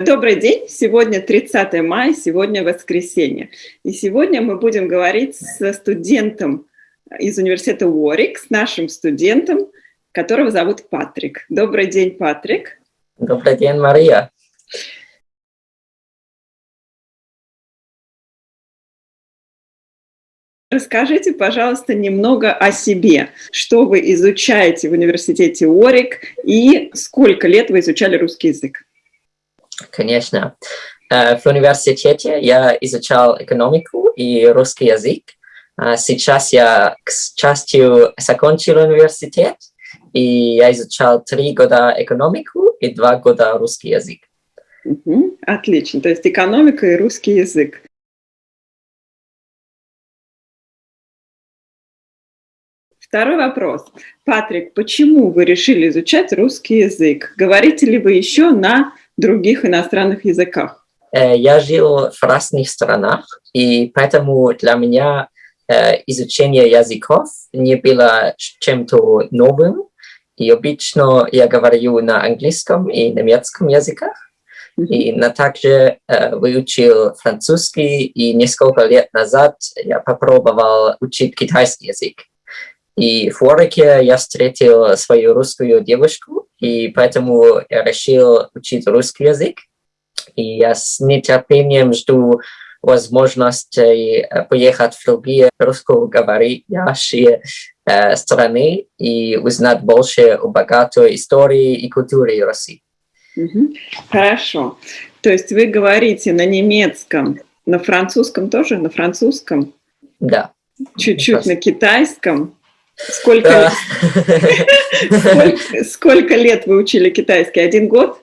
Добрый день! Сегодня 30 мая, сегодня воскресенье. И сегодня мы будем говорить со студентом из университета Уорик, с нашим студентом, которого зовут Патрик. Добрый день, Патрик. Добрый день, Мария. Расскажите, пожалуйста, немного о себе. Что вы изучаете в университете Уорик и сколько лет вы изучали русский язык? Конечно. Э, в университете я изучал экономику и русский язык. Э, сейчас я, к счастью, закончил университет, и я изучал три года экономику и два года русский язык. Отлично. То есть экономика и русский язык. Второй вопрос. Патрик, почему вы решили изучать русский язык? Говорите ли вы еще на других иностранных языках? Э, я жил в разных странах, и поэтому для меня э, изучение языков не было чем-то новым. И обычно я говорю на английском и немецком языках. И на также э, выучил французский, и несколько лет назад я попробовал учить китайский язык. И в Уорике я встретил свою русскую девушку, и поэтому я решил учить русский язык. И я с нетерпением жду возможности э, поехать в другие русскоговорящие э, страны и узнать больше о богатой истории и культуре России. Хорошо. То есть вы говорите на немецком, на французском тоже, на французском? Да. Чуть-чуть на китайском? Сколько, сколько, сколько лет вы учили китайский? Один год?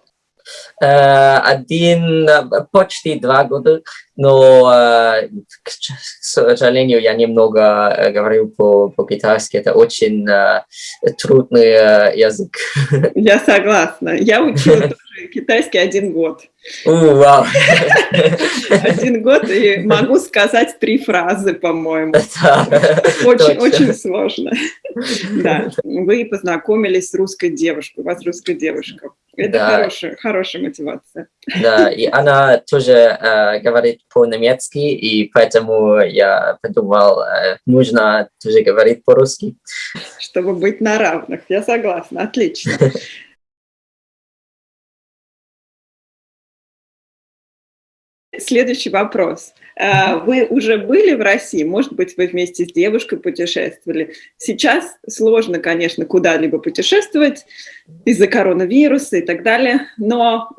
Э, один, почти два года, но, э, к сожалению, я немного э, говорю по-китайски, это очень трудный язык. Я согласна. Я учила китайский один год. вау. Один год, и могу сказать три фразы, по-моему. Очень, очень сложно. Да. Вы познакомились с русской девушкой, у вас русская девушка. Это да. хорошая, хорошая мотивация. Да, и она тоже э, говорит по-немецки, и поэтому я подумал, э, нужно тоже говорить по-русски. Чтобы быть на равных, я согласна, отлично. Следующий вопрос. А, вы уже были в России? Может быть, вы вместе с девушкой путешествовали? Сейчас сложно, конечно, куда-либо путешествовать из-за коронавируса и так далее, но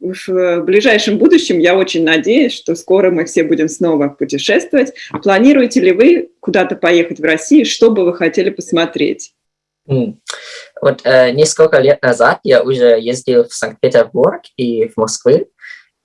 в ближайшем будущем я очень надеюсь, что скоро мы все будем снова путешествовать. Планируете ли вы куда-то поехать в Россию? Что бы вы хотели посмотреть? Вот э, несколько лет назад я уже ездил в Санкт-Петербург и в Москву.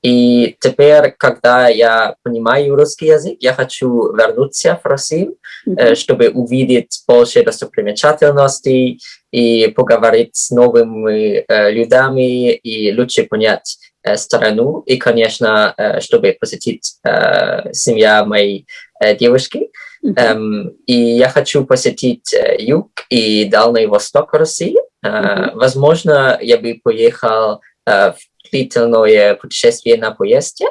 И теперь, когда я понимаю русский язык, я хочу вернуться в Россию, mm -hmm. чтобы увидеть больше достопримечательностей и поговорить с новыми э, людьми и лучше понять э, страну. И, конечно, э, чтобы посетить э, семья моей э, девушки. Mm -hmm. эм, и я хочу посетить э, юг и Дальний Восток России. Э, mm -hmm. Возможно, я бы поехал длительное путешествие на поезде,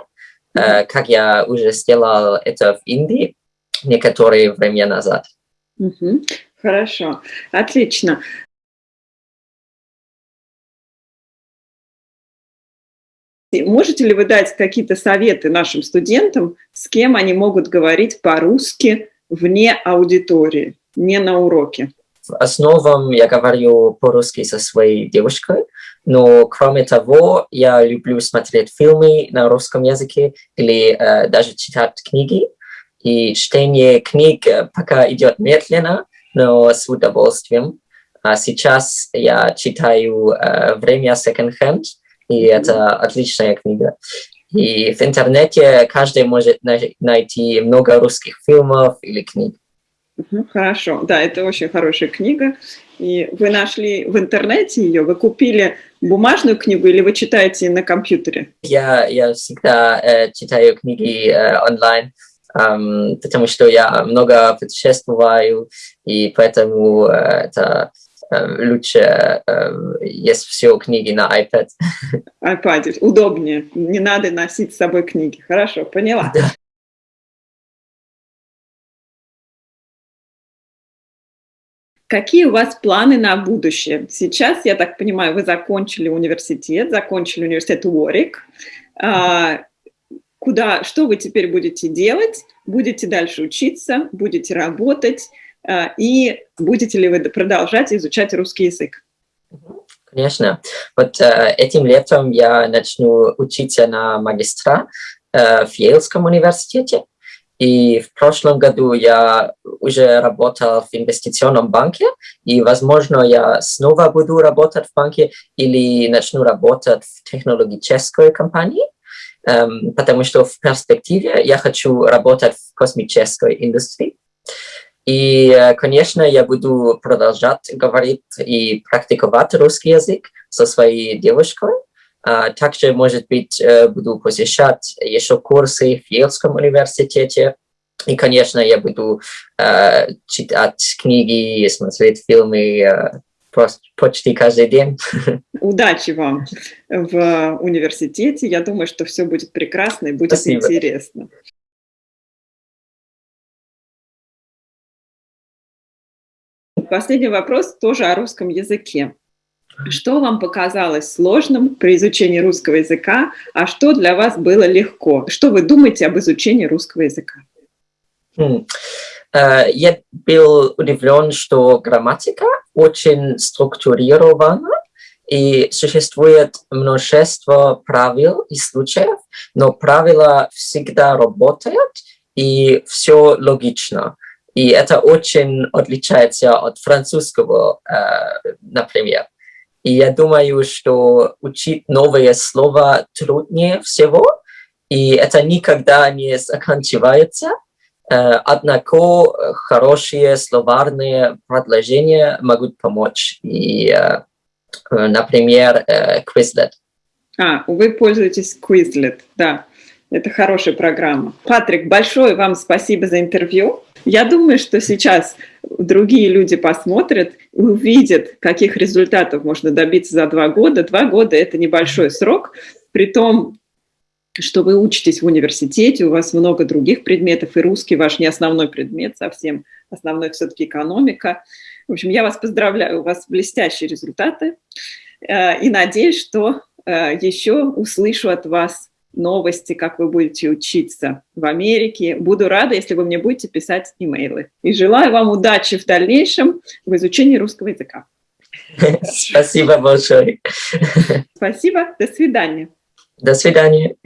-hmm. как я уже сделал это в Индии некоторое время назад. Хорошо, отлично. Можете ли вы дать какие-то советы нашим студентам, с кем они могут говорить по-русски вне аудитории, не на уроке? В основном я говорю по-русски со своей девушкой, но кроме того, я люблю смотреть фильмы на русском языке или э, даже читать книги. И чтение книг э, пока идет медленно, но с удовольствием. А сейчас я читаю э, «Время секонд-хенд», и это отличная книга. И в интернете каждый может найти много русских фильмов или книг. Хорошо, да, это очень хорошая книга. И вы нашли в интернете ее, вы купили бумажную книгу или вы читаете на компьютере? Я, я всегда э, читаю книги э, онлайн, эм, потому что я много путешествую, и поэтому э, это лучше есть все книги на iPad. iPad удобнее, не надо носить с собой книги. Хорошо, поняла. Да. Какие у вас планы на будущее? Сейчас, я так понимаю, вы закончили университет, закончили университет Уорик. А, куда, что вы теперь будете делать? Будете дальше учиться, будете работать? А, и будете ли вы продолжать изучать русский язык? Конечно. Вот э, этим летом я начну учиться на магистра э, в Йейлском университете. И в прошлом году я уже работал в инвестиционном банке, и, возможно, я снова буду работать в банке или начну работать в технологической компании, эм, потому что в перспективе я хочу работать в космической индустрии. И, э, конечно, я буду продолжать говорить и практиковать русский язык со своей девушкой. А, также, может быть, э, буду посещать еще курсы в Йельском университете. И, конечно, я буду э, читать книги, смотреть фильмы э, почти каждый день. Удачи вам в университете. Я думаю, что все будет прекрасно и будет Спасибо. интересно. Последний вопрос тоже о русском языке. Что вам показалось сложным при изучении русского языка, а что для вас было легко? Что вы думаете об изучении русского языка? Хм. Э, я был удивлен, что грамматика очень структурирована, и существует множество правил и случаев, но правила всегда работают, и все логично. И это очень отличается от французского, э, например. И я думаю, что учить новые слова труднее всего, и это никогда не заканчивается. Э, однако хорошие словарные предложения могут помочь. И, э, например, Quizlet. А, вы пользуетесь Quizlet, да. Это хорошая программа. Патрик, большое вам спасибо за интервью. Я думаю, что сейчас другие люди посмотрят и увидят, каких результатов можно добиться за два года. Два года – это небольшой срок, при том, что вы учитесь в университете, у вас много других предметов, и русский ваш не основной предмет совсем, основной все-таки экономика. В общем, я вас поздравляю, у вас блестящие результаты, э, и надеюсь, что э, еще услышу от вас новости, как вы будете учиться в Америке. Буду рада, если вы мне будете писать имейлы. И желаю вам удачи в дальнейшем в изучении русского языка. Спасибо большое. Спасибо. До свидания. До свидания.